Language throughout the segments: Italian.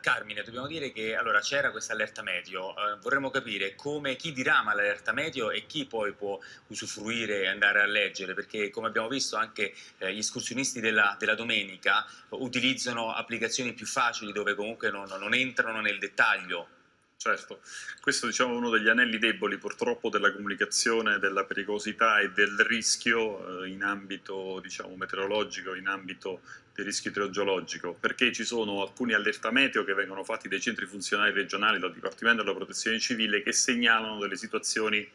Carmine, dobbiamo dire che allora, c'era questa allerta medio, eh, vorremmo capire come, chi dirama l'allerta medio e chi poi può usufruire e andare a leggere, perché come abbiamo visto anche eh, gli escursionisti della, della, domenica utilizzano applicazioni più facili dove comunque non, non entrano nel dettaglio Certo, questo diciamo, è uno degli anelli deboli purtroppo della comunicazione, della pericolosità e del rischio eh, in ambito diciamo, meteorologico, in ambito di rischio idrogeologico, perché ci sono alcuni allerta meteo che vengono fatti dai centri funzionali regionali, dal Dipartimento della Protezione Civile, che segnalano delle situazioni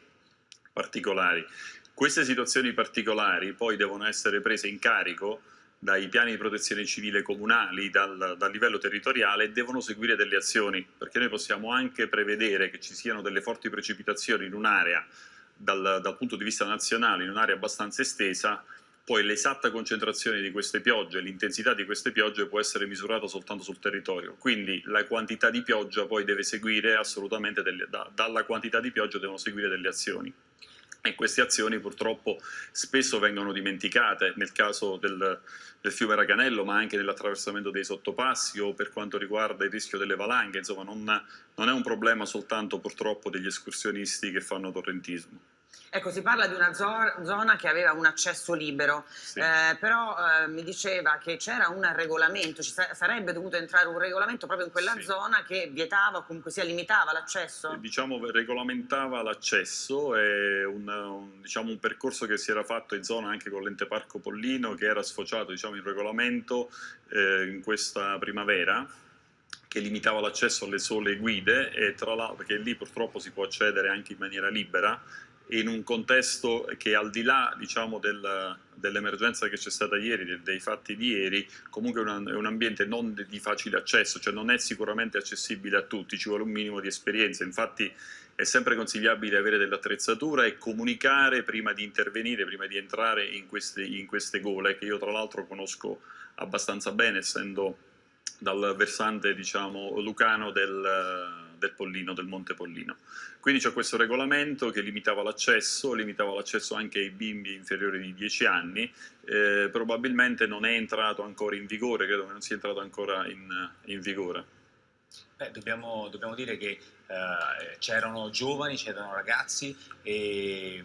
particolari. Queste situazioni particolari poi devono essere prese in carico dai piani di protezione civile comunali, dal, dal, livello territoriale, devono seguire delle azioni, perché noi possiamo anche prevedere che ci siano delle forti precipitazioni in un'area, dal, dal punto di vista nazionale, in un'area abbastanza estesa, poi l'esatta concentrazione di queste piogge, l'intensità di queste piogge può essere misurata soltanto sul territorio, quindi la quantità di pioggia poi deve seguire assolutamente, delle, da, dalla quantità di pioggia devono seguire delle azioni e queste azioni purtroppo spesso vengono dimenticate nel caso del, del fiume Raganello ma anche nell'attraversamento dei sottopassi o per quanto riguarda il rischio delle valanghe, insomma non, non è un problema soltanto purtroppo degli escursionisti che fanno torrentismo. Ecco, si parla di una zona che aveva un accesso libero, sì. eh, però eh, mi diceva che c'era un regolamento, ci sarebbe dovuto entrare un regolamento proprio in quella sì. zona che vietava o comunque sia limitava l'accesso? Diciamo regolamentava l'accesso, è un, un, diciamo, un, percorso che si era fatto in zona anche con l'ente parco Pollino che era sfociato diciamo, in regolamento eh, in questa primavera che limitava l'accesso alle sole guide e tra l'altro perché lì purtroppo si può accedere anche in maniera libera in un contesto che al di là diciamo, del, dell'emergenza che c'è stata ieri, dei, dei, fatti di ieri, comunque è, una, è, un ambiente non di facile accesso, cioè non è sicuramente accessibile a tutti, ci vuole un minimo di esperienza, infatti è sempre consigliabile avere dell'attrezzatura e comunicare prima di intervenire, prima di entrare in queste, in queste gole, che io tra l'altro conosco abbastanza bene, essendo dal versante diciamo, lucano del del Pollino, del Monte Pollino. Quindi c'è questo regolamento che limitava l'accesso, limitava l'accesso anche ai bimbi inferiori di 10 anni, eh, probabilmente non è entrato ancora in vigore, credo che non sia entrato ancora in, in vigore. Beh, dobbiamo, dobbiamo, dire che eh, c'erano giovani, c'erano ragazzi e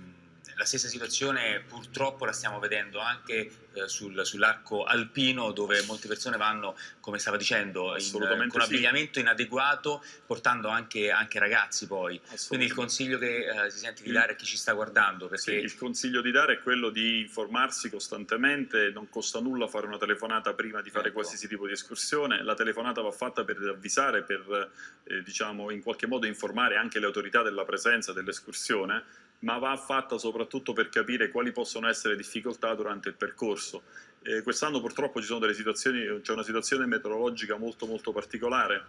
la stessa situazione purtroppo la stiamo vedendo anche eh, sul, sull'arco alpino dove molte persone vanno, come stava dicendo, in, con abbigliamento inadeguato portando anche, anche ragazzi poi. Quindi il consiglio che eh, si sente di dare a chi ci sta guardando. Perché... Sì, il consiglio di dare è quello di informarsi costantemente, non costa nulla fare una telefonata prima di fare ecco. qualsiasi tipo di escursione, la telefonata va fatta per avvisare, per eh, diciamo, in qualche modo informare anche le autorità della presenza dell'escursione ma va fatta soprattutto per capire quali possono essere difficoltà durante il percorso. Eh, Quest'anno purtroppo c'è una situazione meteorologica molto molto particolare,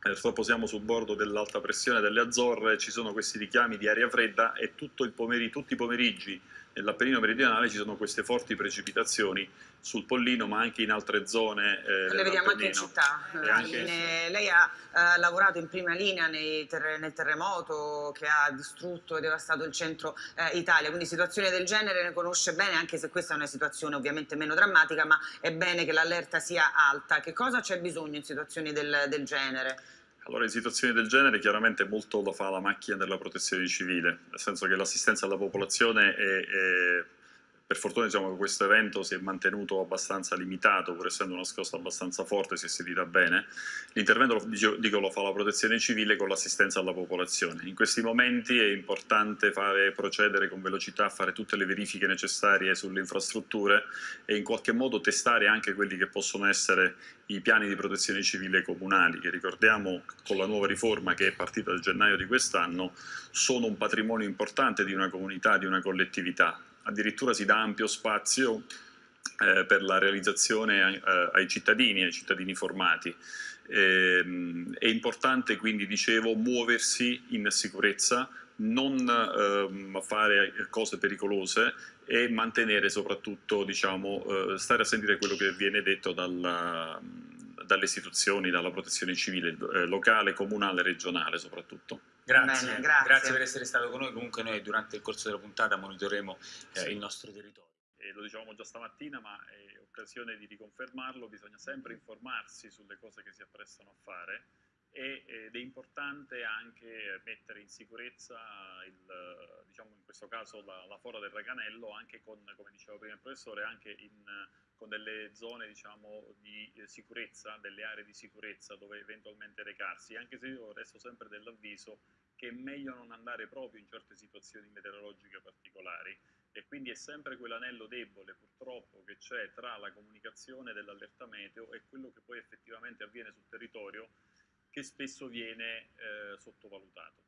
purtroppo siamo sul bordo dell'alta pressione delle Azzorre, ci sono questi richiami di aria fredda e tutti i pomeriggi nell'Appennino meridionale ci sono queste forti precipitazioni sul Pollino ma anche in altre zone eh, Le vediamo anche in città, anche... In, eh, lei ha eh, lavorato in prima linea terre nel terremoto che ha distrutto e devastato il centro eh, Italia, quindi situazioni del genere ne conosce bene anche se questa è una situazione ovviamente meno drammatica ma è bene che l'allerta sia alta. Che cosa c'è bisogno in situazioni del, del genere? Allora in situazioni del genere chiaramente molto lo fa la macchina della protezione civile, nel senso che l'assistenza alla popolazione è, è per fortuna diciamo, questo evento si è mantenuto abbastanza limitato, pur essendo una scossa abbastanza forte, si è sentita bene. L'intervento, dico, lo fa la protezione civile con l'assistenza alla popolazione. In questi momenti è importante fare, procedere con velocità, fare tutte le verifiche necessarie sulle infrastrutture e in qualche modo testare anche quelli che possono essere i piani di protezione civile comunali, che ricordiamo con la nuova riforma che è partita dal gennaio di quest'anno, sono un patrimonio importante di una comunità, di una collettività addirittura si dà ampio spazio eh, per la realizzazione eh, ai cittadini, ai cittadini formati. Eh, è importante quindi, dicevo, muoversi in sicurezza, non ehm, fare cose pericolose e mantenere soprattutto, diciamo, eh, stare a sentire quello che viene detto dalla, dalle istituzioni, dalla protezione civile eh, locale, comunale, regionale soprattutto. Grazie, Bene, grazie. grazie. per essere stato con noi, comunque noi durante il corso della puntata monitoreremo eh, sì. il nostro territorio. e lo dicevamo già stamattina, ma è occasione di riconfermarlo, bisogna sempre informarsi sulle cose che si apprestano a fare ed è importante anche mettere in sicurezza, il, diciamo in questo caso la, la, fora del Raganello, anche con, come diceva prima il professore, anche in, con delle zone diciamo, di sicurezza, delle aree di sicurezza dove eventualmente recarsi, anche se io resto sempre dell'avviso che è meglio non andare proprio in certe situazioni meteorologiche particolari. E quindi è sempre quell'anello debole purtroppo che c'è tra la comunicazione dell'allerta meteo e quello che poi effettivamente avviene sul territorio che spesso viene eh, sottovalutato.